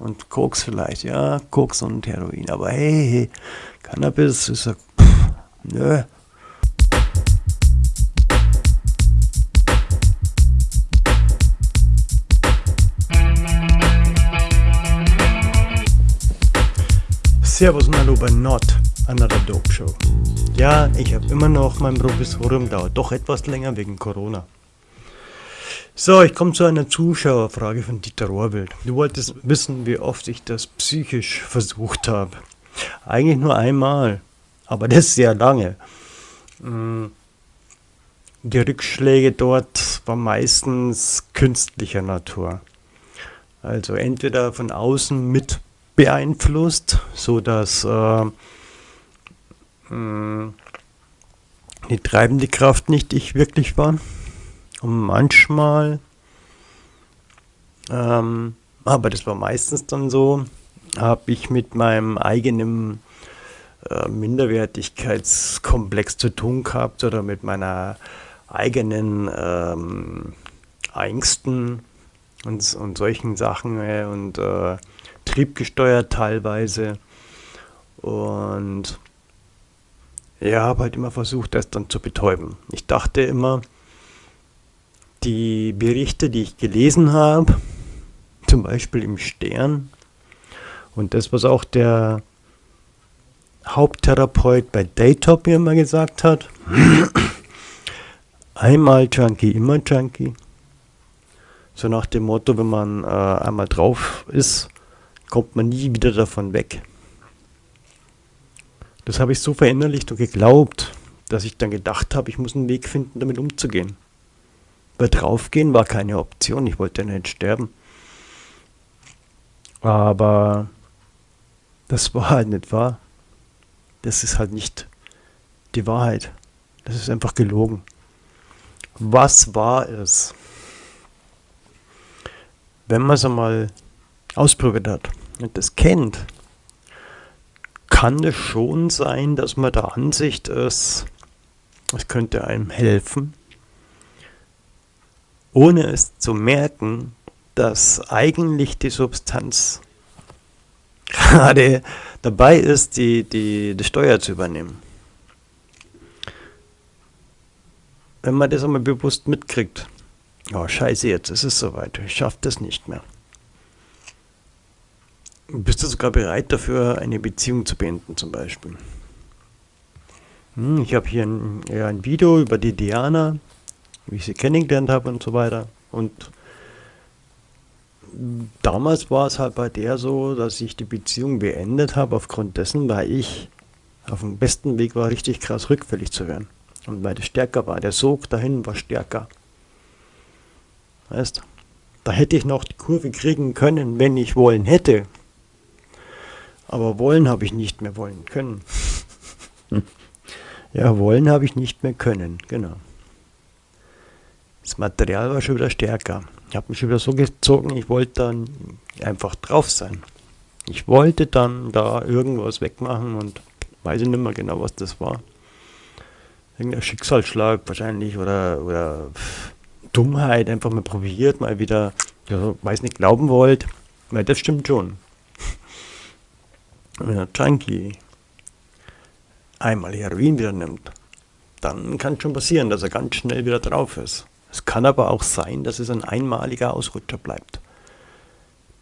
Und Koks vielleicht, ja, Koks und Heroin. Aber hey, hey Cannabis ist ja, pff, nö. Servus und Hallo bei Not, Another Dope Show. Ja, ich habe immer noch mein Provisorium, dauert doch etwas länger wegen Corona. So, ich komme zu einer Zuschauerfrage von Dieter Rohrwild. Du wolltest wissen, wie oft ich das psychisch versucht habe. Eigentlich nur einmal, aber das sehr lange. Mm, die Rückschläge dort waren meistens künstlicher Natur. Also entweder von außen mit beeinflusst, so dass äh, mm, die treibende Kraft nicht ich wirklich war. Und manchmal, ähm, aber das war meistens dann so, habe ich mit meinem eigenen äh, Minderwertigkeitskomplex zu tun gehabt oder mit meiner eigenen ähm, Ängsten und, und solchen Sachen äh, und äh, triebgesteuert teilweise. Und ja, habe halt immer versucht, das dann zu betäuben. Ich dachte immer, die Berichte, die ich gelesen habe, zum Beispiel im Stern, und das, was auch der Haupttherapeut bei Daytop mir immer gesagt hat, einmal Junkie, immer Junkie. So nach dem Motto, wenn man äh, einmal drauf ist, kommt man nie wieder davon weg. Das habe ich so verinnerlicht und geglaubt, dass ich dann gedacht habe, ich muss einen Weg finden, damit umzugehen. Weil draufgehen war keine Option, ich wollte nicht sterben. Aber das war halt nicht wahr. Das ist halt nicht die Wahrheit. Das ist einfach gelogen. Was war es? Wenn man es einmal ausprobiert hat und das kennt, kann es schon sein, dass man der Ansicht ist, es könnte einem helfen, ohne es zu merken, dass eigentlich die Substanz gerade dabei ist, die, die, die Steuer zu übernehmen. Wenn man das einmal bewusst mitkriegt, oh scheiße, jetzt ist es soweit, ich schaffe das nicht mehr. Bist du sogar bereit dafür, eine Beziehung zu beenden zum Beispiel? Hm, ich habe hier ein, ja, ein Video über die Diana, wie ich sie kennengelernt habe und so weiter. Und damals war es halt bei der so, dass ich die Beziehung beendet habe aufgrund dessen, weil ich auf dem besten Weg war, richtig krass rückfällig zu werden. Und weil das stärker war. Der Sog dahin war stärker. Weißt Da hätte ich noch die Kurve kriegen können, wenn ich wollen hätte. Aber wollen habe ich nicht mehr wollen können. ja, wollen habe ich nicht mehr können, genau. Das Material war schon wieder stärker. Ich habe mich schon wieder so gezogen, ich wollte dann einfach drauf sein. Ich wollte dann da irgendwas wegmachen und weiß ich nicht mehr genau, was das war. Irgendein Schicksalsschlag wahrscheinlich oder, oder Dummheit, einfach mal probiert, mal wieder, ja, weiß nicht, glauben wollt. Weil das stimmt schon. Wenn ein Junkie einmal Heroin wieder nimmt, dann kann es schon passieren, dass er ganz schnell wieder drauf ist. Es kann aber auch sein, dass es ein einmaliger Ausrutscher bleibt.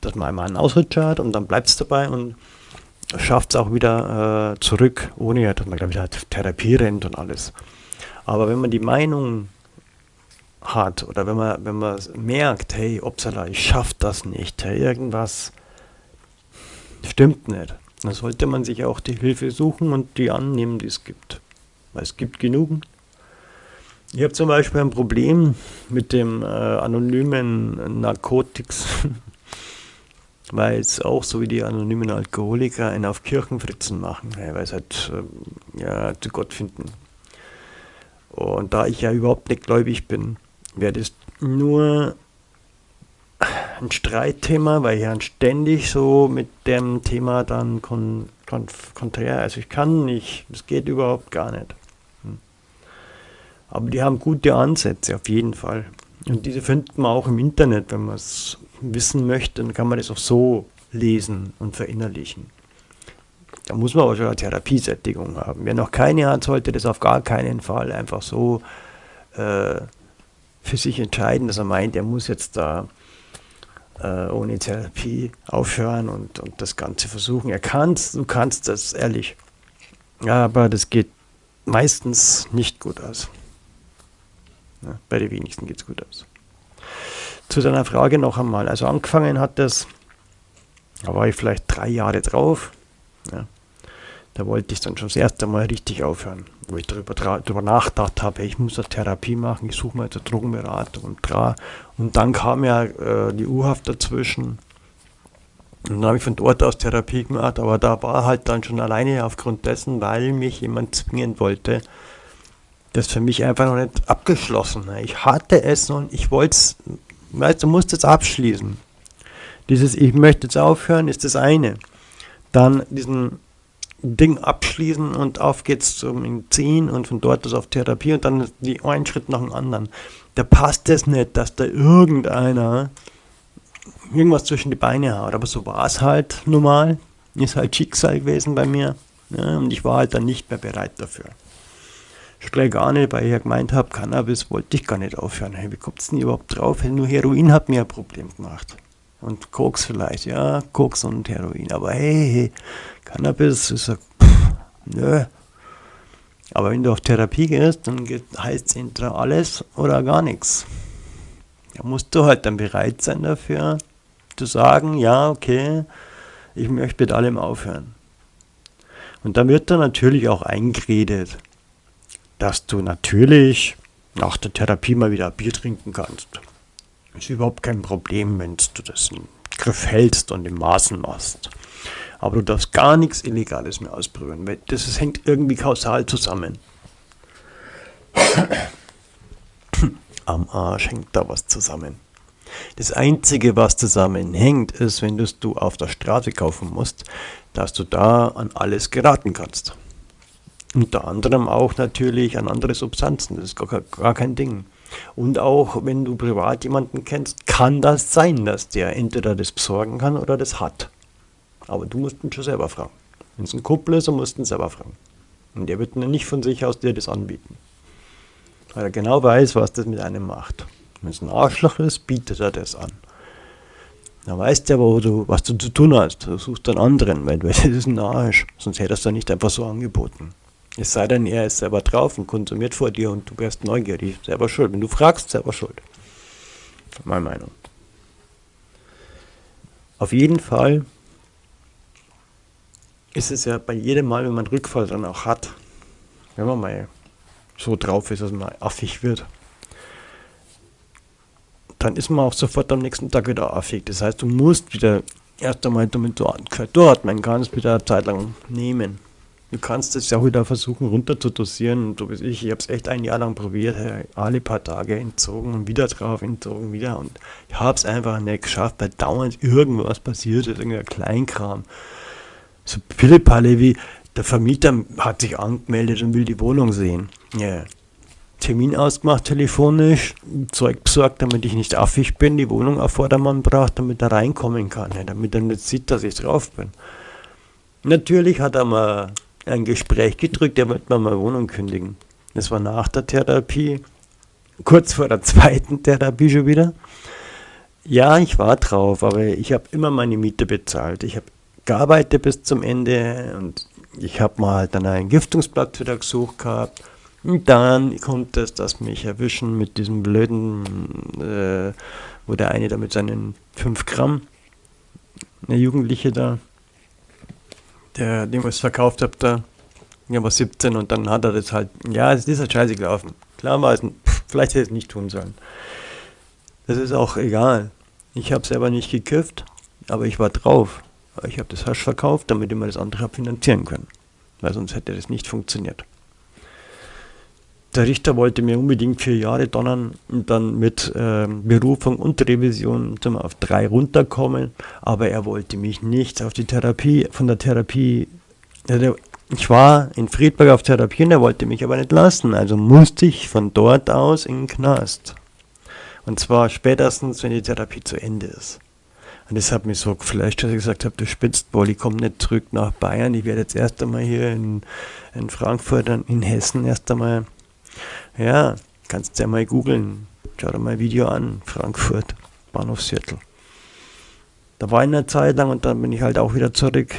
Dass man einmal einen Ausrutscher hat und dann bleibt es dabei und schafft es auch wieder äh, zurück, ohne dass man glaube ich halt Therapie rennt und alles. Aber wenn man die Meinung hat oder wenn man, wenn man merkt, hey, upsala, ich schaff das nicht, hey, irgendwas stimmt nicht, dann sollte man sich auch die Hilfe suchen und die annehmen, die es gibt. Weil es gibt genug, ich habe zum Beispiel ein Problem mit dem äh, anonymen Narkotics, weil es auch so wie die anonymen Alkoholiker einen auf Kirchenfritzen machen, weil es halt äh, ja, zu Gott finden. Und da ich ja überhaupt nicht gläubig bin, wäre das nur ein Streitthema, weil ich ja ständig so mit dem Thema dann kon, kon, konträr, also ich kann nicht, das geht überhaupt gar nicht. Aber die haben gute Ansätze auf jeden Fall. Und diese findet man auch im Internet, wenn man es wissen möchte, dann kann man das auch so lesen und verinnerlichen. Da muss man aber schon eine Therapiesättigung haben. Wer noch keine hat, sollte das auf gar keinen Fall einfach so äh, für sich entscheiden, dass er meint, er muss jetzt da äh, ohne Therapie aufhören und, und das Ganze versuchen. Er kann du kannst das, ehrlich. Aber das geht meistens nicht gut aus. Ja, bei den wenigsten geht es gut aus. Zu deiner Frage noch einmal. Also angefangen hat das, da war ich vielleicht drei Jahre drauf. Ja. Da wollte ich dann schon das erste Mal richtig aufhören, wo ich darüber, darüber nachgedacht habe, ich muss eine Therapie machen, ich suche mal eine Drogenberatung und dra. Und dann kam ja äh, die U-Haft dazwischen. Und dann habe ich von dort aus Therapie gemacht, aber da war halt dann schon alleine aufgrund dessen, weil mich jemand zwingen wollte, das für mich einfach noch nicht abgeschlossen. Ich hatte es und ich wollte es, weißt du, musst es abschließen. Dieses Ich möchte jetzt aufhören ist das eine. Dann diesen Ding abschließen und auf geht's zum Ziehen und von dort aus auf Therapie und dann die einen Schritt nach dem anderen. Da passt es nicht, dass da irgendeiner irgendwas zwischen die Beine haut. Aber so war es halt normal. Ist halt Schicksal gewesen bei mir. Ja, und ich war halt dann nicht mehr bereit dafür. Schon gar nicht, weil ich ja gemeint habe, Cannabis wollte ich gar nicht aufhören. Hey, wie kommt es denn überhaupt drauf? Nur Heroin hat mir ein Problem gemacht. Und Koks vielleicht, ja, Koks und Heroin. Aber hey, hey Cannabis ist ja, pff, nö. Aber wenn du auf Therapie gehst, dann heißt es entweder alles oder gar nichts. Da musst du halt dann bereit sein dafür, zu sagen, ja, okay, ich möchte mit allem aufhören. Und dann wird dann natürlich auch eingeredet, dass du natürlich nach der Therapie mal wieder Bier trinken kannst. Ist überhaupt kein Problem, wenn du das im Griff hältst und im Maßen machst. Aber du darfst gar nichts Illegales mehr ausprobieren, weil das, das hängt irgendwie kausal zusammen. Am Arsch hängt da was zusammen. Das Einzige, was zusammenhängt, ist, wenn du auf der Straße kaufen musst, dass du da an alles geraten kannst. Unter anderem auch natürlich an andere Substanzen, das ist gar, gar kein Ding. Und auch wenn du privat jemanden kennst, kann das sein, dass der entweder das besorgen kann oder das hat. Aber du musst ihn schon selber fragen. Wenn es ein Kumpel ist, dann musst du ihn selber fragen. Und der wird nicht von sich aus dir das anbieten. Weil er genau weiß, was das mit einem macht. Wenn es ein Arschloch ist, bietet er das an. Dann weißt du aber, du, was du zu tun hast. Du suchst einen anderen, weil das ist ein Arsch. Sonst hättest du nicht einfach so angeboten. Es sei denn, er ist selber drauf und konsumiert vor dir und du wärst neugierig. Selber schuld. Wenn du fragst, selber schuld. Meine Meinung. Auf jeden Fall ist es ja bei jedem Mal, wenn man Rückfall dann auch hat, wenn man mal so drauf ist, dass man affig wird, dann ist man auch sofort am nächsten Tag wieder affig. Das heißt, du musst wieder erst einmal, damit du dort, man kann es wieder eine Zeit lang nehmen. Du kannst es ja auch wieder versuchen runter zu dosieren. Und so wie ich, ich habe es echt ein Jahr lang probiert, alle paar Tage entzogen und wieder drauf entzogen, wieder. Und ich habe es einfach nicht geschafft, weil dauernd irgendwas passiert ist, irgendein Kleinkram. So Pillepalle wie, der Vermieter hat sich angemeldet und will die Wohnung sehen. Ja, Termin ausgemacht, telefonisch, Zeug besorgt, damit ich nicht affig bin, die Wohnung auf Vordermann braucht, damit er reinkommen kann, damit er nicht sieht, dass ich drauf bin. Natürlich hat er mal ein Gespräch gedrückt, er mir mal Wohnung kündigen. Das war nach der Therapie, kurz vor der zweiten Therapie schon wieder. Ja, ich war drauf, aber ich habe immer meine Miete bezahlt. Ich habe gearbeitet bis zum Ende und ich habe mal dann einen Giftungsplatz wieder gesucht gehabt und dann kommt es, dass mich erwischen mit diesem blöden, äh, wo der eine da mit seinen 5 Gramm, eine Jugendliche da, der dem was verkauft hat, da, der war 17 und dann hat er das halt, ja, es ist halt scheiße gelaufen. Klar war es, vielleicht hätte ich es nicht tun sollen. Das ist auch egal. Ich habe selber nicht gekifft, aber ich war drauf. Ich habe das Hasch verkauft, damit ich mir das andere habe finanzieren können. Weil sonst hätte das nicht funktioniert. Der Richter wollte mir unbedingt vier Jahre donnern und dann mit äh, Berufung und Revision zum auf drei runterkommen, aber er wollte mich nicht auf die Therapie, von der Therapie, also ich war in Friedberg auf Therapie und er wollte mich aber nicht lassen, also musste ich von dort aus in den Knast. Und zwar spätestens, wenn die Therapie zu Ende ist. Und das hat mich so geflasht, dass ich gesagt habe, du spitzt wohl, ich komme nicht zurück nach Bayern, ich werde jetzt erst einmal hier in, in Frankfurt, in Hessen erst einmal, ja, kannst du ja mal googeln, schau dir mal ein Video an, Frankfurt, Bahnhofsviertel. Da war ich eine Zeit lang und dann bin ich halt auch wieder zurück.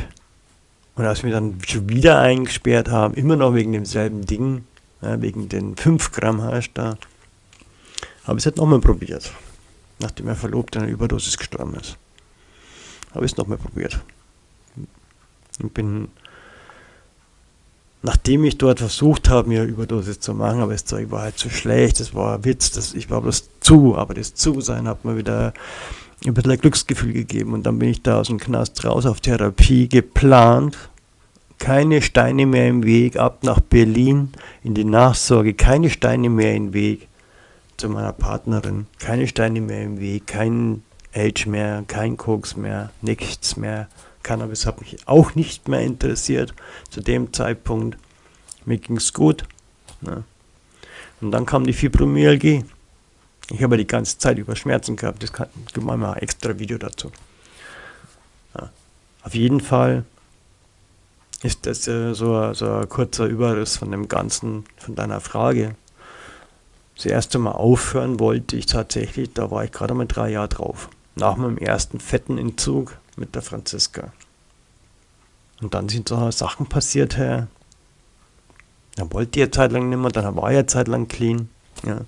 Und als wir dann schon wieder eingesperrt haben, immer noch wegen demselben Ding, ja, wegen den 5 Gramm Hasch da, habe ich es halt nochmal probiert. Nachdem er verlobt an einer Überdosis gestorben ist. Habe ich es nochmal probiert. Und bin, nachdem ich dort versucht habe, mir Überdosis zu machen, aber das Zeug war halt zu schlecht, das war ein Witz, das, ich war bloß zu, aber das Zu-Sein hat mir wieder ein bisschen ein Glücksgefühl gegeben. Und dann bin ich da aus dem Knast raus auf Therapie geplant. Keine Steine mehr im Weg, ab nach Berlin in die Nachsorge, keine Steine mehr im Weg zu meiner Partnerin, keine Steine mehr im Weg, kein Age mehr, kein Koks mehr, nichts mehr. Cannabis hat mich auch nicht mehr interessiert zu dem Zeitpunkt. Mir ging es gut. Ne? Und dann kam die Fibromyalgie. Ich habe die ganze Zeit über Schmerzen gehabt. Das kann, gibt mal ein extra Video dazu. Ja. Auf jeden Fall ist das äh, so, so ein kurzer Überriss von dem Ganzen, von deiner Frage. Das erste Mal aufhören wollte ich tatsächlich, da war ich gerade mal drei Jahre drauf. Nach meinem ersten fetten Entzug mit der Franziska. Und dann sind so Sachen passiert, Herr. Dann wollte ich eine Zeit lang nicht mehr, dann war ich eine Zeit lang clean. Ja.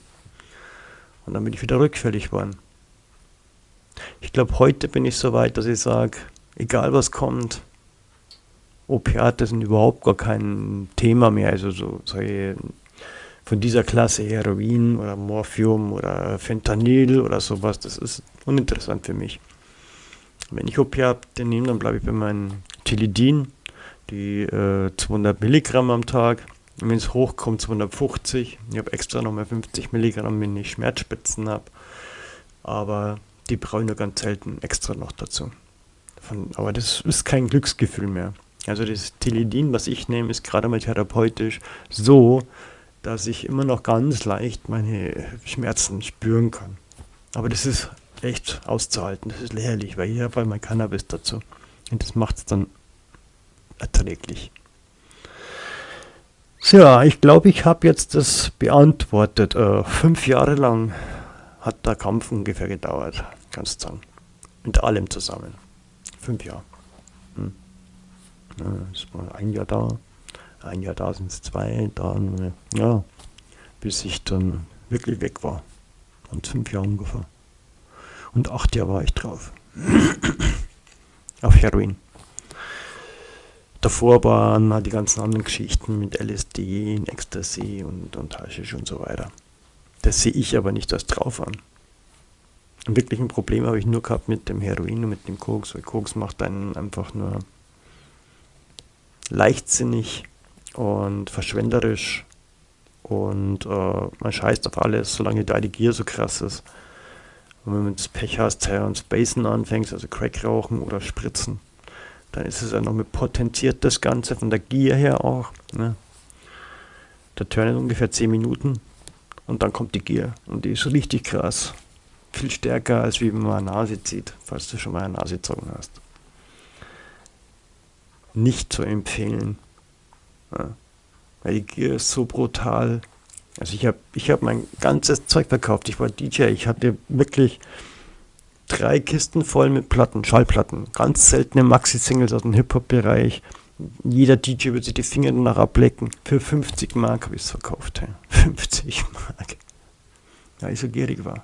Und dann bin ich wieder rückfällig geworden. Ich glaube, heute bin ich so weit, dass ich sage, egal was kommt, Opiate sind überhaupt gar kein Thema mehr. Also so solche von dieser Klasse Heroin oder Morphium oder Fentanyl oder sowas, das ist uninteressant für mich. Wenn ich Opiate nehme, dann bleibe ich bei meinem Tilidin, die äh, 200 Milligramm am Tag. Wenn es hochkommt, 250. Ich habe extra nochmal 50 Milligramm, wenn ich Schmerzspitzen habe. Aber die brauche ich nur ganz selten extra noch dazu. Von, aber das ist kein Glücksgefühl mehr. Also das Tilidin, was ich nehme, ist gerade mal therapeutisch so, dass ich immer noch ganz leicht meine Schmerzen spüren kann. Aber das ist echt auszuhalten, das ist lächerlich, weil ich habe mein Cannabis dazu. Und das macht es dann erträglich. So, ja, ich glaube, ich habe jetzt das beantwortet. Äh, fünf Jahre lang hat der Kampf ungefähr gedauert, kannst du sagen. Mit allem zusammen. Fünf Jahre. Hm. Ja, das war ein Jahr da, ein Jahr da sind es zwei, dann, ja, bis ich dann wirklich weg war. Und fünf Jahre ungefähr. Und acht Jahre war ich drauf. Auf Heroin. Davor waren halt die ganzen anderen Geschichten mit LSD, Ecstasy und, und Haschisch und so weiter. Das sehe ich aber nicht als drauf an. Ein wirklichen Problem habe ich nur gehabt mit dem Heroin und mit dem Koks, weil Koks macht einen einfach nur leichtsinnig und verschwenderisch und äh, man scheißt auf alles, solange da die Gier so krass ist. Und wenn du das Pech hast, und Spacen anfängst, also Crack rauchen oder spritzen, dann ist es ja noch mit potenziert das Ganze von der Gier her auch. Ne? Der Turn ungefähr 10 Minuten und dann kommt die Gier und die ist richtig krass. Viel stärker als wie wenn man eine Nase zieht, falls du schon mal eine Nase gezogen hast. Nicht zu empfehlen. Ja. Weil die Gier ist so brutal. Also ich habe ich hab mein ganzes Zeug verkauft. Ich war DJ. Ich hatte wirklich drei Kisten voll mit Platten, Schallplatten. Ganz seltene Maxi-Singles aus dem Hip-Hop-Bereich. Jeder DJ würde sich die Finger danach ablecken. Für 50 Mark habe ich es verkauft. Hey. 50 Mark. Ja, ich so gierig war.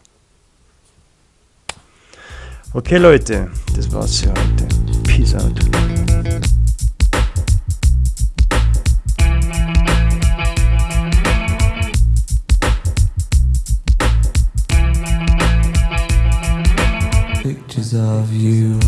Okay, Leute, das war's für heute. Peace out. Pictures of you